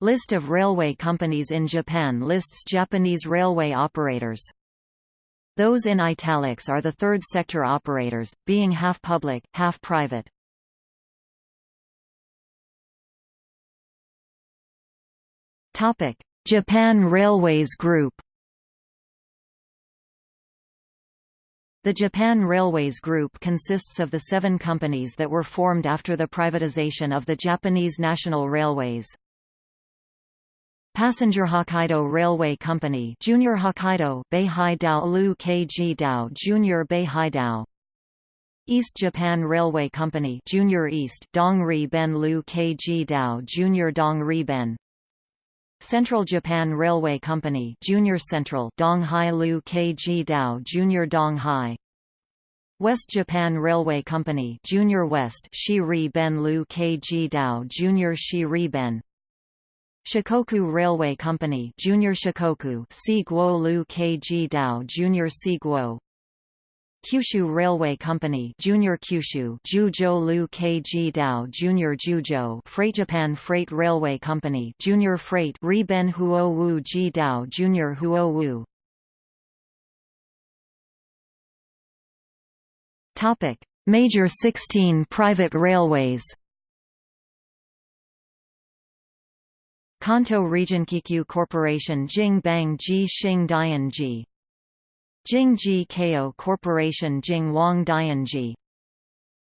List of railway companies in Japan lists Japanese railway operators. Those in italics are the third sector operators, being half public, half private. Japan Railways Group The Japan Railways Group consists of the seven companies that were formed after the privatization of the Japanese National Railways. Passenger Hokkaido Railway Company Junior Hokkaido Beihai Dao Lu KG Dao Junior Beihai Dao. East Japan Railway Company Junior East Dongri Ben Lu KG Dao Junior Dongri Ben. Central Japan Railway Company Junior Central Donghai Lu KG Dao Junior Donghai West Japan Railway Company Junior West Shi Ben Lu KG Dao Junior Shi Ben Shikoku Railway Company Junior Shikoku Si Guo Lu KG Dao Junior Si Guo Kyushu Railway Company Junior Kyushu Juzhou Lu KG Dao Junior Juzhou Freight Japan Freight Railway Company Junior Freight Riben Huo Wu Ji Dao Junior Huo Wu. Topic. Major 16 private railways Kanto Region Keikyu Corporation Jing Bang Ji Xing Dian Ji. Jingji Ko Corporation Jing Wang Dianji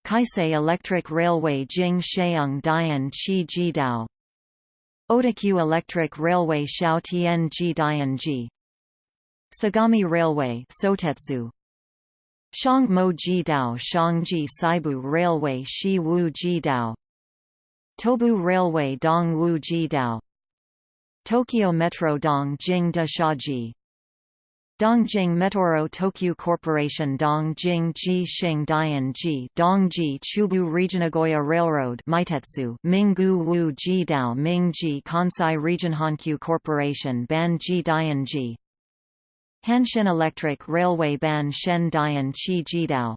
Keisei Electric Railway Jing Sheung Dian Chi Jidao Odakyu Electric Railway Xiao Tian Ji Sagami Railway Sotetsu. Shang Mo Ji Dao Shangji Seibu Railway Shi Wu Ji Dao. Tobu Railway Dong Wu Ji Dao Tokyo Metro Dong Jing Da Shaji Dongjing Metoro Tokyu Corporation Dongjing Ji Xing Dian Ji Dongji Chubu Regionagoya Railroad Meitetsu Minggu Wu Ji Dao Mingji Kansai Region Hankyu Corporation Ban Ji Dian Ji. Hanshin Electric Railway Ban Shen Dian Chi Jidao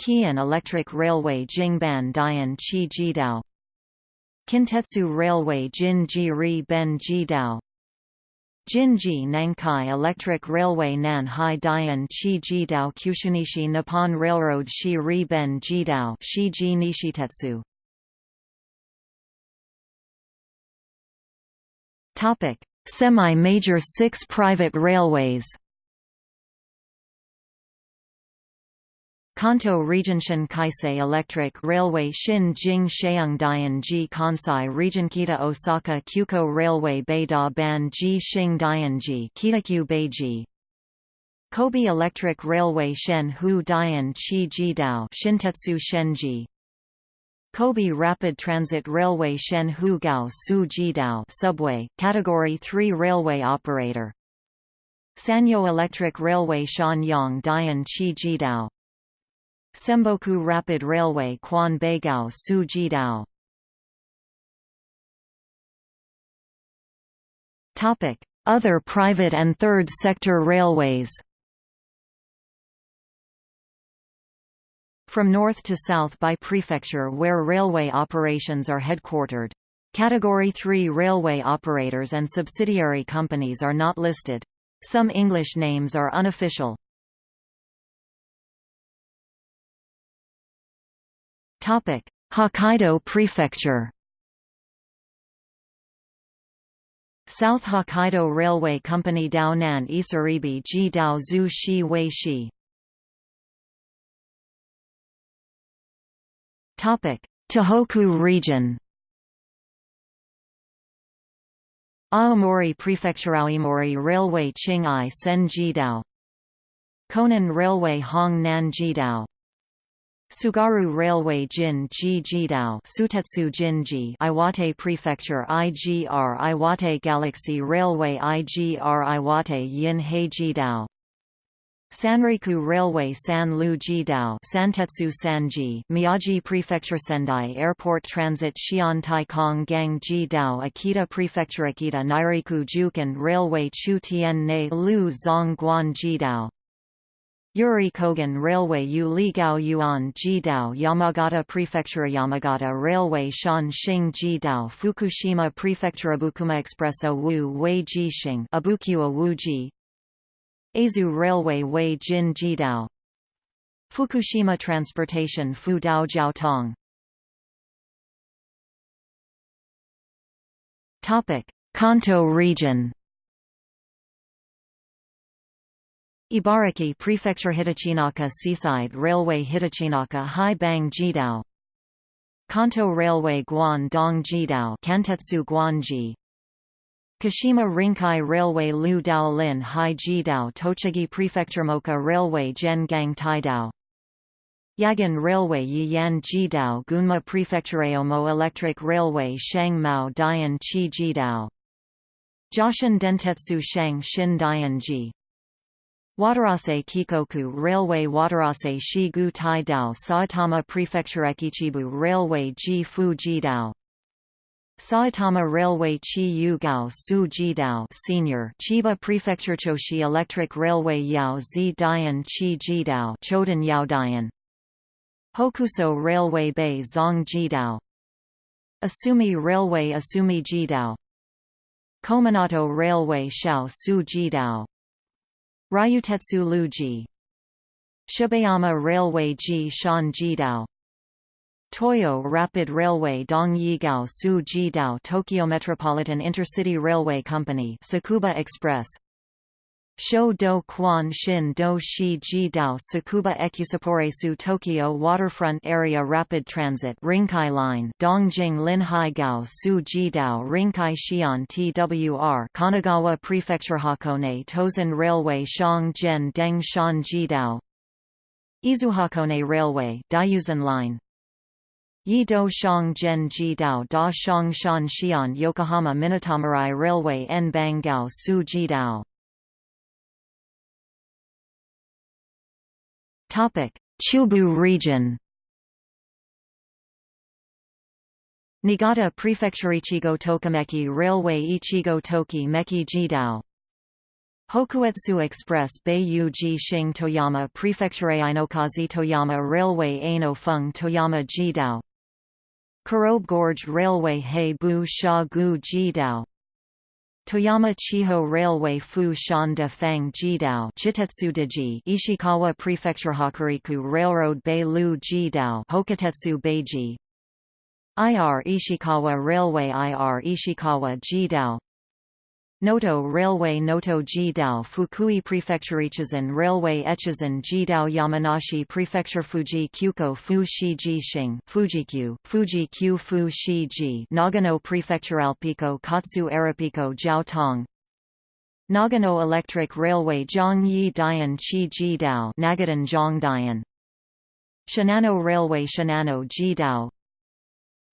Keihan Electric Railway Jingban Dian Chi Jidao Kintetsu Railway Jin Ji Ri Ben Jidao. Jinji Nankai Electric Railway Nanhai Dian Chi Jidao Kushunishi Nippon Railroad Shi Ri Ben Jidao Shiji Nishitetsu. Topic. Semi-major six private railways Kanto Regionshin Keisei Electric Railway Shin Jing Sheung Ji Kansai Regionkita Osaka Kyuko Railway Beida Ban Ji Xing Dianji Kitakyu Kobe Electric Railway Shen Hu Dian Chi Jidao Shintetsu Shenji Kobe Rapid Transit Railway Shen Hu Gao Su Jidao Subway, Category 3 Railway Operator. Sanyo Electric Railway Shanyang Dian Chi Jidao Semboku Rapid Railway Quan Beigao Su Jidao Other private and third sector railways From north to south by prefecture where railway operations are headquartered. Category 3 railway operators and subsidiary companies are not listed. Some English names are unofficial. Hokkaido Prefecture South Hokkaido Railway Company Daonan Isaribi Ji Dao Zhu Shi Wei Shi. Tohoku region Aomori Prefecture Aomori Railway Qinghai Sen Jidao Konan Railway Hong Nan Jidao Tsugaru Railway Jin Ji Jidao Sutetsu Jinji Iwate Prefecture IGR Iwate Galaxy Railway IGR Iwate Yin Hei Jidao. Sanriku Railway San Lu Jidao Santetsu Sanji Miyagi Prefecture Sendai Airport Transit Xian Taikong Gang Jidao Akita Prefecture Akita Nairiku Jukan Railway Chu Tien Ne Lu Zong Guan Jidao Yuri Kogen Railway Yu Ligao Yuan Jidao Yamagata Prefecture Yamagata Railway Shan Xing Jidao Fukushima Prefecture Abukuma Expressa Wu Wei Jixing Abukua Wu Ji Aizu Railway Wei Jin Jidao Fukushima Transportation Fu Dao Jiaotong Kanto region Ibaraki Prefecture Hitachinaka Seaside Railway Hitachinaka Hai Bang Jidao. Kanto Railway Guan Dong Jidao Kantetsu Guanji. Kashima Rinkai Railway Lu Dao Lin Hai Jidao Tochigi Prefecture Moka Railway Gen Gang Taidao Yagan Railway Yiyan Jidao Gunma Prefecture Omo Electric Railway Shang Mao Dian Chi Jidao. Joshin Dentetsu Shang Shin Dianji Watarase Keikoku Railway Watarase Shigu Tai Dao Saitama Prefecture Ekichibu Railway Ji Fu Ji Dao. Saitama Railway Chi Yu Gao Su Jidao Senior Chiba Prefecture Choshi Electric Railway Yao Zi Dian Chi Jidao Chodan Yao Dian. Hokuso Railway Bay Zong Ji Dao. Asumi Railway Asumi Ji Dao. Kominato Railway Shao Su Jidao Ryutetsu Luji. Shibayama Railway Ji Shan Jidao. Toyo Rapid Railway Dong Yigao Su Jidao Tokyo Metropolitan Intercity Railway Company Tsukuba Express Sho do quan shin do shi ji dao Tsukuba Su Tokyo Waterfront Area Rapid Transit Rinkai Line Dongjing Linhai Gao Su ji dao Rinkai Xi'an TWR Kanagawa Prefecture Hakone Tozan Railway Shang Jian Deng Shan ji dao Izuhakone Railway Daiyuzan Line Yi Do Shang Ji Dao Da Shang Shan Xi'an Yokohama Minatomirai Railway En Bang Gao Su Ji Dao Chubu region. Niigata Prefecture Echigo Tokimeki Railway Ichigo Toki Meki Jidao. Hokuetsu Express Beiyu Ji Shing Toyama Prefecture Ainokaze Toyama Railway Aino Feng Toyama Jidao. Kurobe Gorge Railway Hei Bu Sha Gu Jidao Toyama Chiho Railway Fu Shan de Fang Jidao Ishikawa Prefecture Hokuriku Railroad Bei Lu Jidao Hokutetsu Beiji. IR Ishikawa Railway IR Ishikawa Jidao Noto Railway Noto Jidao Fukui Prefecture Echizen Railway Echizen Jidao Yamanashi Prefecture Fuji Kyuko Fu Shi Ji Shing Fujikyu, Fuji Q Fu Shi Ji Nagano Prefecture Alpico Katsu Arapico Jiao Tong. Nagano Electric Railway Zhangyi Dian Chi Jidao Nagadan Zhongdian Shinano Railway Shinano Jidao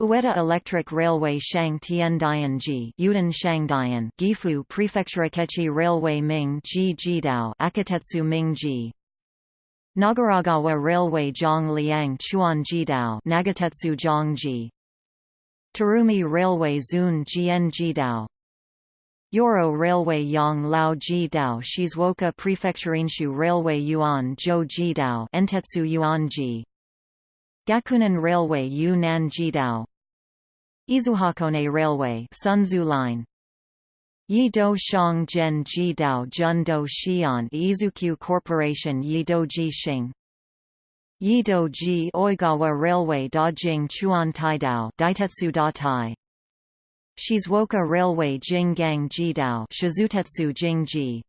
Ueda Electric Railway Shang Tian Dianji Yuden Shangdian Gifu Prefecture Akechi Railway Ming Ji Jidao Akatetsu Ming-ji Nagaragawa Railway Zhong Liang Chuan Jidao Nagatetsu Zhongji Tarumi Railway Zun Jian Jidao. Yoro Railway Yang Lao Jidao Shizuoka Prefecture Enshu Railway Yuan Zhou Jidao Entetsu Yuan Yuanji Gakunan Railway Yunnan Jidao. Izuhakone Railway Sunzu Line. Yido Shang Zhen Jidao Jundo Xi'an Izukyu Corporation Yido Jixing. Yido Ji Oigawa Railway Dajing Chuan Taidao Daitetsu Da Tai Shizuoka Railway Jinggang Jidao Shizutetsu Jingji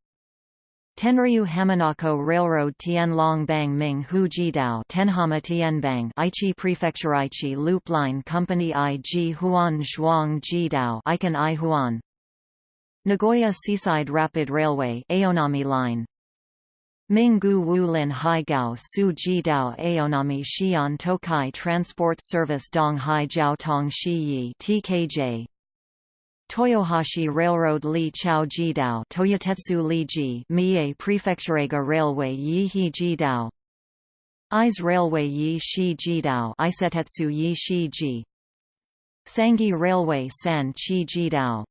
Tenryu Hamanako Railroad Tianlong Bang Ming Hu Jidao Tenhama Tianbang Aichi Prefecture Aichi Loop Line Company IG Huan Zhuang Jidao Icon I Huan. Nagoya Seaside Rapid Railway Aonami Line. Minggu Wulin Haigao Su Jidao Aonami Xi'an Tokai Transport Service Dong Hai Jiao Tong Shi TKJ Toyohashi Railroad Li Chao Jidao Toyotetsu Li Ji Mie Prefecturega Railway Yi He Jidao. Ise Railway Yi Shi Jidao Isetetsu Yi Shi Ji. Sangi Railway San Chi Jidao.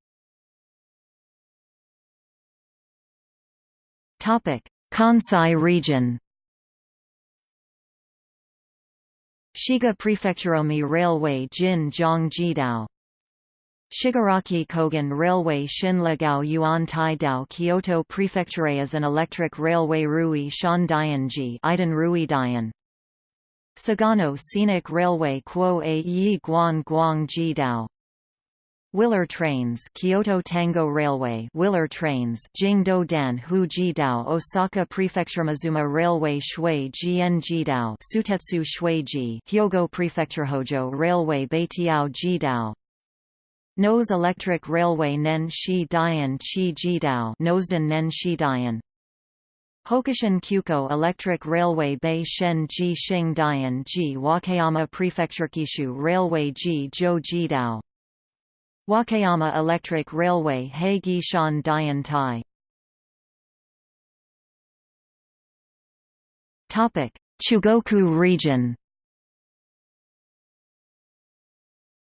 Topic: Kansai region. Shiga Prefecturomi Railway Jin Zhong Jidao. Shigaraki Kogen Railway Shinlegao Yuan Tai Dao Kyoto Prefecture is an electric railway Rui Shan Dianji Iden Rui Dian Sagano Scenic Railway Kuo A Yi Guan Guang Ji Dao. Willer Trains Kyoto Tango Railway Willer Trains Jingdo Dan Hu Jidao Osaka Prefecture Mazuma Railway Shui Jian Jidao Sutetsu Shuiji Hyogo Prefecture Hojo Railway Beitiao Jidao Nose Electric Railway Nen Shi Dian Chi Jidao Nosden Nen Shi Dian. Hokushin Kyuko Electric Railway Bei Shen Ji Xing Dian Ji Wakayama Prefecture Kishu Railway Ji Zhou Jidao Wakayama Electric Railway Heigi Shan Dian Tai. Chugoku region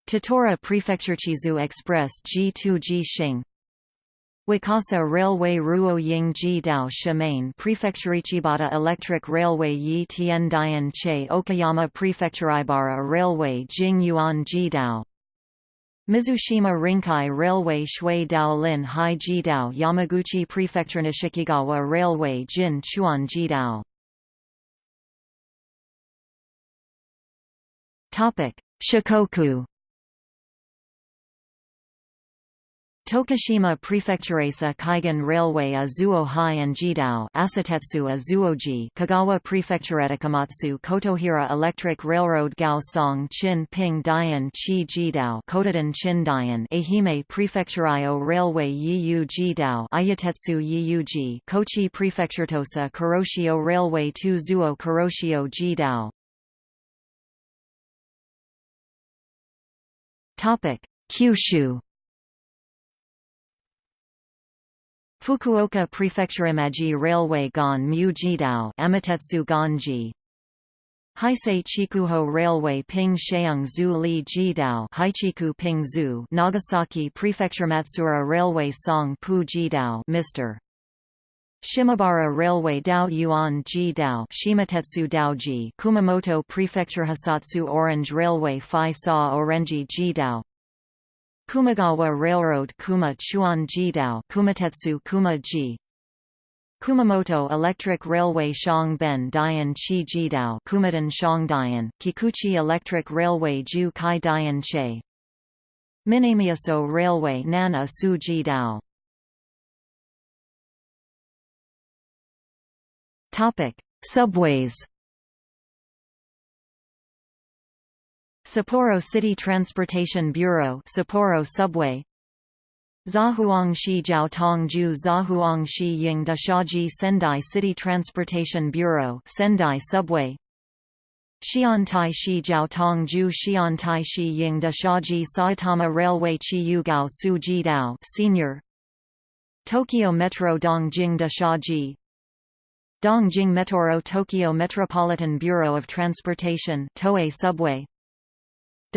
Tottori Prefecturechizu Express G2 Ji Xing. Wakasa Railway Ruo Ying Ji Dao Shimain Prefectureichibata Electric Railway Yi Tian Dian Che Okayama Prefectureibara Railway Jing Yuan Ji Dao. Mizushima Rinkai Railway Shui Dao Lin Hai Ji Dao Yamaguchi Prefecture Nishikigawa Railway Jin Chuan Ji Dao. Shikoku Tokushima Prefecturesa Kaigan Railway a Zuohai and Jidao Asatetsu a Zuoji Kagawa Prefecturetakamatsu Kotohira Electric Railroad Gao Song Chin Ping Dian Chi Jidao Kotodan Chin Dian Ehime Prefecturio Railway Yiyu Jidao Ayatetsu Yiyuji Kochi Prefecturetosa Kuroshio Railway 2 Zuo Kuroshio Jidao Kyushu Fukuoka Prefectureimaji Railway Gon Mu Jidao Amatetsu Ganji Heisei Chikuho Railway Ping Sheung Zu Li Jidao Haichiku Ping Zu Nagasaki Prefecture Matsuura Railway Song Pu Jidao Mr. Shimabara Railway Dao Yuan Ji Dao Shimatetsu Daoji Kumamoto Prefecture Hisatsu Orange Railway Phi Sa Orenji Jidao Kumagawa Railroad Kuma Chuan Jidao Kumatetsu Kuma Ji. Kumamoto Electric Railway Shang Ben Dian Chi Jidao Kumadan Shang Dian Kikuchi Electric Railway Ju Kai Dian Che. Minamiaso Railway Nana Su Jidao Topic Subways Sapporo City Transportation Bureau Sapporo Subway. Zhahuangshi Jiaotongju Zhahuangshi Yingdashaji Sendai City Transportation Bureau Sendai Subway. Xiantai Shi Jiaotongju Xiantai Shi Yingdashaji Saitama Railway Chiyugao Su Jidao Senior. Tokyo Metro Dongjing Dashaji. Dongjing Metro Tokyo Metropolitan Bureau of Transportation Toei Subway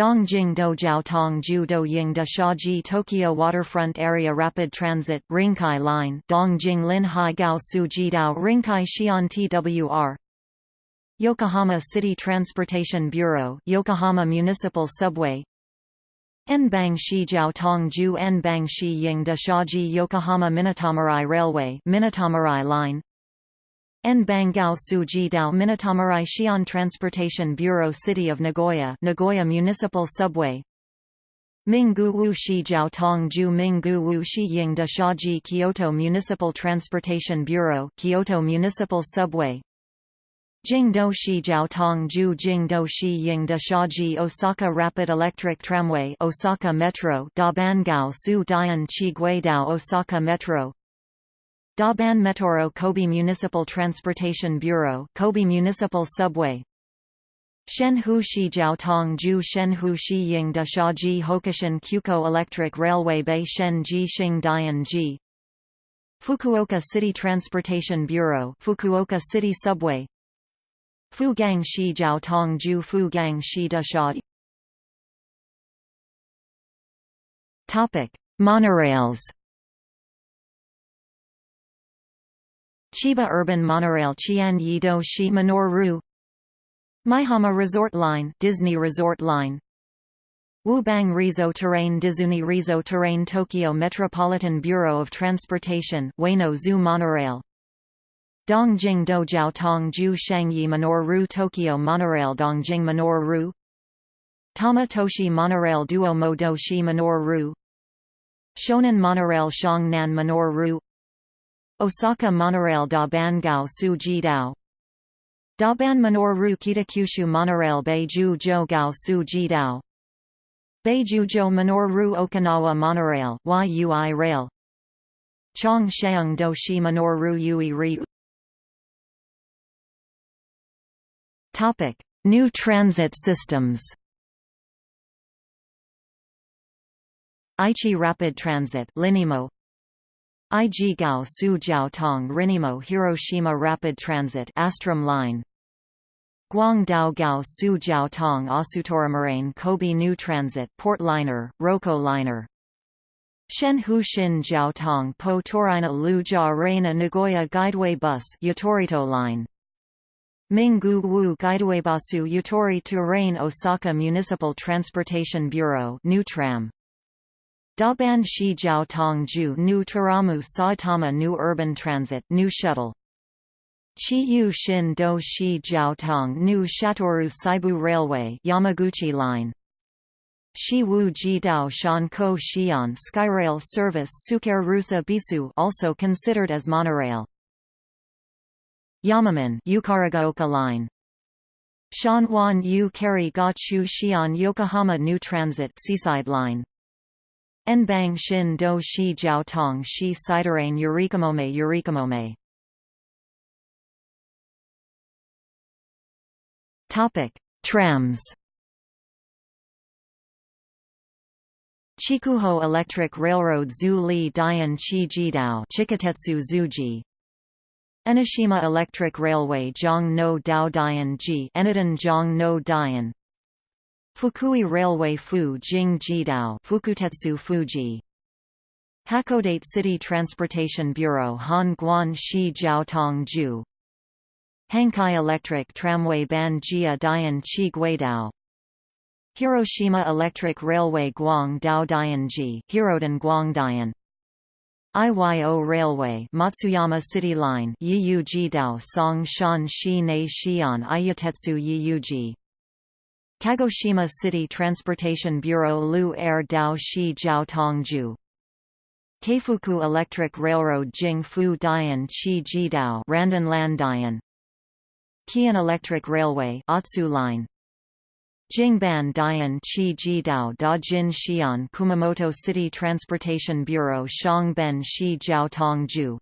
Dongjing Dojiao Tong Ju Doying Da Shaji Tokyo Waterfront Area Rapid Transit Rinkai Line Dongjing Lin Hai Gao Su Jidao Rinkai Xian TWR Yokohama City Transportation Bureau Yokohama Municipal Subway Nbang Shi Jiao Tong Ju Nbang Shi Ying Da Shaji Yokohama Minatomirai Railway Minatomirai Line Nbangao Suji Dao Minatomirai Xi'an Transportation Bureau City of Nagoya Nagoya Municipal Subway. Minggu Wu Shi Jiao Tong Ju Minggu Wu Shi Ying Da Shaji Kyoto Municipal Transportation Bureau Kyoto Municipal Subway. Jingdo Shi Jiao Tong Ju Jingdo Shi Ying Da Shaji Osaka Rapid Electric Tramway Osaka Metro Da Bangao Su Dian Chi Osaka Metro Daban Metoro Kobe Municipal Transportation Bureau Kobe Municipal Subway. Shenhu Shi Jiaotong Ju Shenhu Shi Ying Da Ji Hokushin Kyuko Electric Railway Bei Shen Ji Xing Dian Ji. Fukuoka City Transportation Bureau Fukuoka City Subway. Fugang Shi Jiaotong Ju Fugang Shi Sha Topic Monorails Chiba Urban Monorail Qian Yido Shi Manoru Maihama Resort Line Disney Resort Line. Wubang Rizo Terrain Dizuni Rizo Terrain Tokyo Metropolitan Bureau of Transportation Ueno Zoo Monorail. Dongjing Dojiao Tong Ju Shangyi Manor Ru Tokyo Monorail Dongjing Manor Ru. Tama Toshi Monorail Duo Mo Shi Manor Ru. Shonan Monorail Shangnan Manor Ru Osaka Monorail Da Ban Gao Su Ji Dao Daban Manor Ru Kitakyushu Monorail Beiju Jo Gao Su Ji Dao Beiju Jo Manor Okinawa Monorail YUI Rail. Chong Sheung Do Shi Manor Yui Ri. Topic: New transit systems. Aichi Rapid Transit Linimo IG Gao Su Jiao Tong Rinimo Hiroshima Rapid Transit Astrum Line. Guangdao Gao Su Jiao Tong Asutoramarain Kobe New Transit Port Liner, Rokko Liner. Shenhu Shin Jiao Tong Po Torina Lu Jia Reina Nagoya Guideway Bus Yatorito Line. Minggu Wu Guidewaybus Yatori Terrain Osaka Municipal Transportation Bureau New Tram Daban Shi Jiao Tong Ju New Taramu Saitama New Urban Transit New Shuttle. Chiyu Shin Do Shi Jiaotong New Shatoru Seibu Railway Yamaguchi Line. Shiwu Jidao Shanko Xi'an Skyrail Service Suker Rusa Bisu also considered as monorail. Yamaman Yukarigaoka Line. Shanwan Yu Kari Ga Chu Xi'an Yokohama New Transit Seaside Line Enbang Shin Do Shi Jiao Tong Shi Siderain Yurikamome Yurikamome Topic: Trams. Chikuho Electric Railroad Zu Li Dian Chi Jidao Chikatetsu Zuji. Enoshima Electric Railway Zhong no Dao Dian Ji Enadon Zhong no Dian Fukui Railway Fu Jing Jidao Fukutetsu Fuji. Hakodate City Transportation Bureau Han Guan Shi Jiao Tong Ju. Hankai Electric Tramway Ban Jia Dian Chi Guidao Hiroshima Electric Railway Guang Dao Dianji Hirodan Guangdian IYO Railway Matsuyama City Line Yiyuji Dao Song Shan Shi Nei Xian Ayatetsu Yiyuji Kagoshima City Transportation Bureau Lu Air Dao Shi Jiao Tongju Keifuku Electric Railroad Jing Fu Dian Chi Randan Lan Dian. Keihan Electric Railway Otsu Line. Jingban Dian Chi Da Jin Xian Kumamoto City Transportation Bureau Shangben Shi Jiao Tongju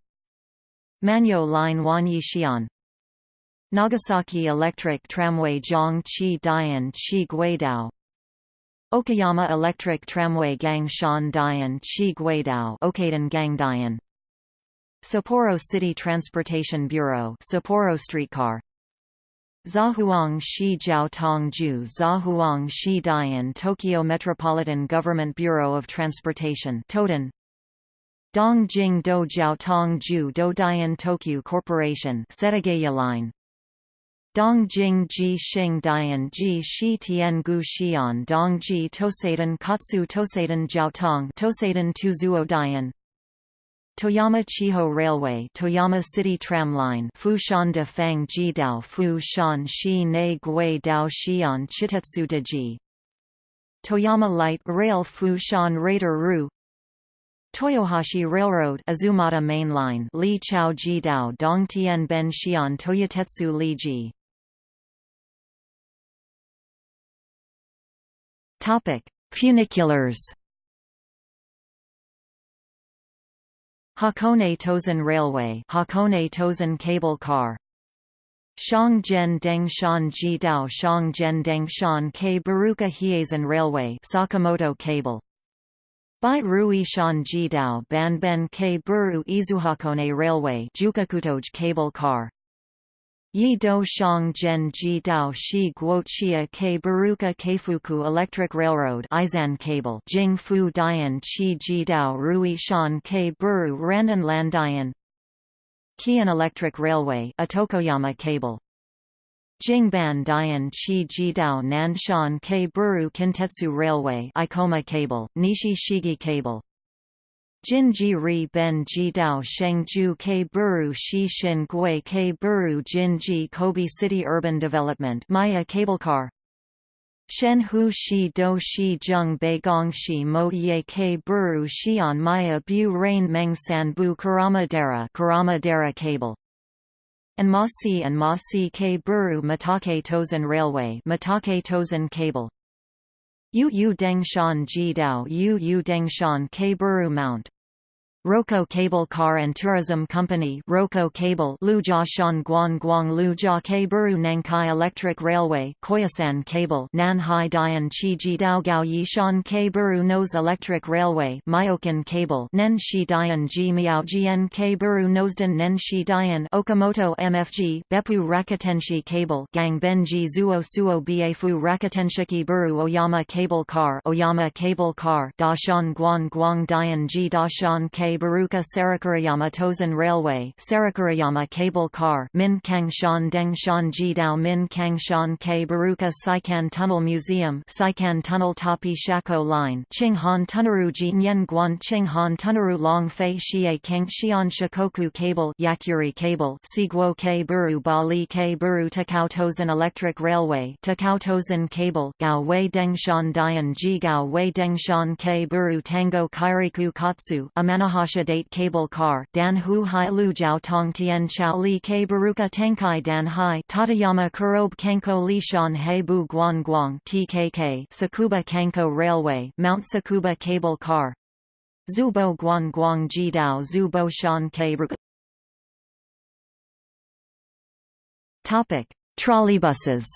Manyo Line Wanyi Xian Nagasaki Electric Tramway Zhong Chi Dian Chi Guidao. Okayama Electric Tramway Gang Shan Dian Chi Guidao Gang Dian. Sapporo City Transportation Bureau Sapporo Streetcar. Zahuang Shi Jiao Tongju Zahuang Shi Dian Tokyo Metropolitan Government Bureau of Transportation Toden. Dongjing Do Jiao Tongju Do Dian Tokyu Corporation Setagaya Line Dongjing Ji Xing Dian Ji Shi Tian Gu Xian Dongji Tosaden Katsu Tosaden Jiaotong Tosaden Tuzuo Dian Toyama Chiho Railway Toyama City Tramline Fushan de Fang Ji Dao Fushan Shi Ne Gui Dao Xian Chitetsu de Ji Toyama Light Rail Fushan Raider Ru Toyohashi Railroad Azumata Main Line Li Chao Jidao Dongtian Ben Xian Toyotetsu Li Ji Funiculars Hakone Tozan Railway Hakone Tozan Cable Car. Shangjian Dengshan Ji Dao Shangjian Dengshan K. Baruka Hiezan Railway Sakamoto Cable. Bai Rui Shan Ban Ben K. Buru Izuhakone Railway Jukakutoj Cable Car Yi Do Shang Zhen Ji Dao Shi Guoqia Ke Baruka Keifuku Electric Railroad Izan Cable Jing Fu Dian Chi Ji Dao Rui Shan Ke Buru Randan Lan Dian Keihan Electric Railway Atokoyama Cable Jingban Dian Chi Jidao Nanshan K. Buru Kintetsu Railway Ikoma Cable, Nishi Shigi Cable Jinji Ri Ben Ji Dao Shengju K Buru Shi Shin Gui K Buru Jinji Kobe City Urban Development Maya Cablecar. Shen Hu Shi Do Shi Zheng Bei Gong Shi Mo Ye K Buru Xian Maya Bu Rain Meng San Bu Karama Dara Karama Dara Cable. And Ma Si and Ma Si K Buru Mitake Tozan Railway Mitake Tozan Cable Yu Yu Dengshan Ji Dao Yu Yu Dengshan K Buru Mount Rokko Cable Car and Tourism Company Rokko Cable Lujia Shan Guan Guang Lujia Buru Nankai Electric Railway Koyasan Cable Nanhai Dian Chi Ji Dao Gao Yi Shan Buru Nose Electric Railway Myoken Cable Nen Shi Dian Ji Miao Gn Buru Nosden Nen Shi Dian Okamoto MFG Beppu Rakutenshi Cable Gang Benji Zuo Suo Bafu Rakutenshiki Buru Oyama Cable Car Oyama Cable Car Dashan Guan Guang Dian Ji Dashan K Baruka Sarakurayama Tozen Railway Sarakurayama Cable Car Min Kang Shan Deng Shan Jidao Min Kang Shan K Baruka Seikan Tunnel Museum Seikan Tunnel Tapi Shako Line Qinghan Tunneru Jinyen Guan Qinghan Tunneru Long Fei Xie Keng Xian Shikoku Cable Yakuri Cable Siguo K Buru Bali K Buru Takao Tozan Electric Railway Takao Tozan Cable Gao Wei Dengshan Dian Ji Gao Wei Dengshan K Buru Tango Kairiku Katsu Amanaha Date Cable Car Dan Hu Hai Lu Jiao Tong Tian Chao Li Ke Baruka Tenkai Dan Hai Tateyama Kurobe Kanko Li Shan He Bu Guan Guang TKK Tsukuba Kanko Railway Mount Tsukuba Cable Car. Zubo Guan Guang Jidao Zubo Shan Ke Topic: Trolleybuses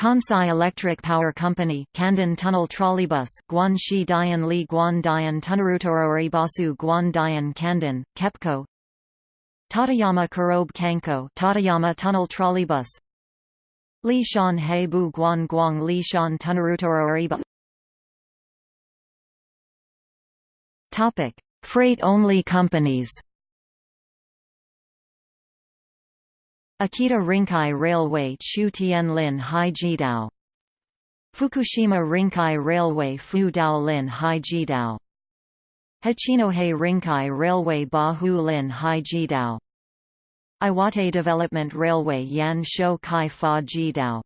Kansai Electric Power Company Kanden Tunnel Trolleybus Guanxi Dian Li Guan Dian Tunarutoro Basu Guan Dian Kanden, KEPCO. Tateyama Kurobe Kanko Tateyama Tunnel Trolleybus. Li Shan He Bu Guan Guang Li Shan Tunarutoro Topic: Freight-only companies Akita Rinkai Railway Chu Tien Lin Hai Jidao. Fukushima Rinkai Railway Fu Dao Lin Hai Jidao. Hachinohe Rinkai Railway Bahu Lin Hai Jidao. Iwate Development Railway Yan Shou Kai Fa Jidao.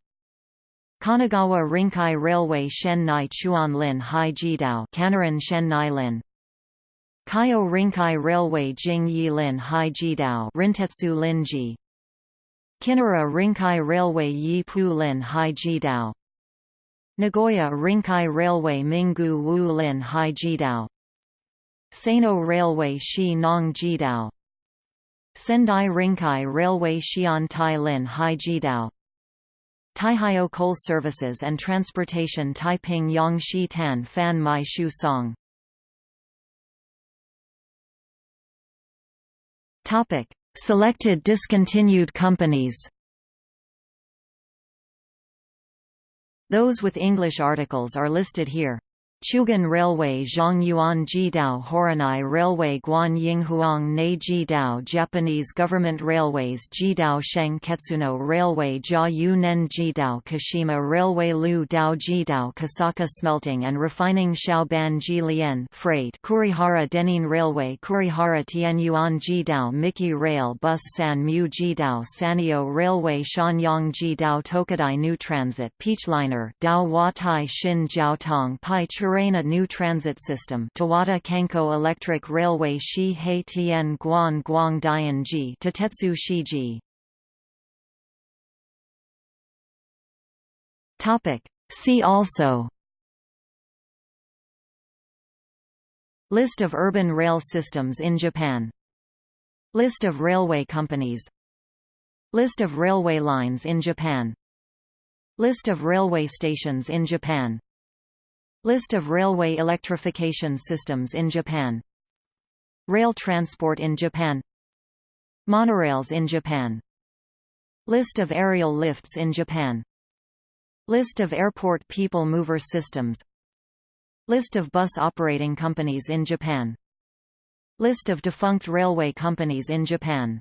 Kanagawa Rinkai Railway Shennai Chuan Lin Hai Jidao Kanaran Shennai Lin. Kaio Rinkai Railway Jing Yi Lin Hai Jidao Rintetsu Linji Kinara Rinkai Railway Yi Pu Lin Hai Jidao Nagoya Rinkai Railway Minggu Wu Lin Hai Jidao Sano Railway Shi Nong Jidao Sendai Rinkai Railway Xian Tai Lin Hai Jidao Taihyo Coal Services and Transportation Taiping Yangshi Tan Fan Mai Shu Song. Topic Selected discontinued companies Those with English articles are listed here. Chugan Railway Zhongyuan Jidao Horonai Railway Guan Yinghuang Nei Jidao Japanese Government Railways Jidao Sheng Ketsuno Railway Jia Yunen Jidao Kashima Railway Lu Dao Jidao Kosaka Smelting and Refining Xiaoban Jilian Freight Kurihara Denin Railway Kurihara Tianyuan Jidao Miki Rail Bus San Mu Jidao Sanio Railway Shanyang Jidao Tokadai New Transit Peachliner Dao Watai Shin Jiaotong Pai Chur Chirena New Transit System Towada Kanko Electric Railway Shi Hei Tien Guan Guang Dian Ji Tatetsu Shiji. Topic. See also. List of urban rail systems in Japan. List of railway companies. List of railway lines in Japan. List of railway stations in Japan List of railway electrification systems in Japan. Rail transport in Japan. Monorails in Japan. List of aerial lifts in Japan. List of airport people mover systems. List of bus operating companies in Japan. List of defunct railway companies in Japan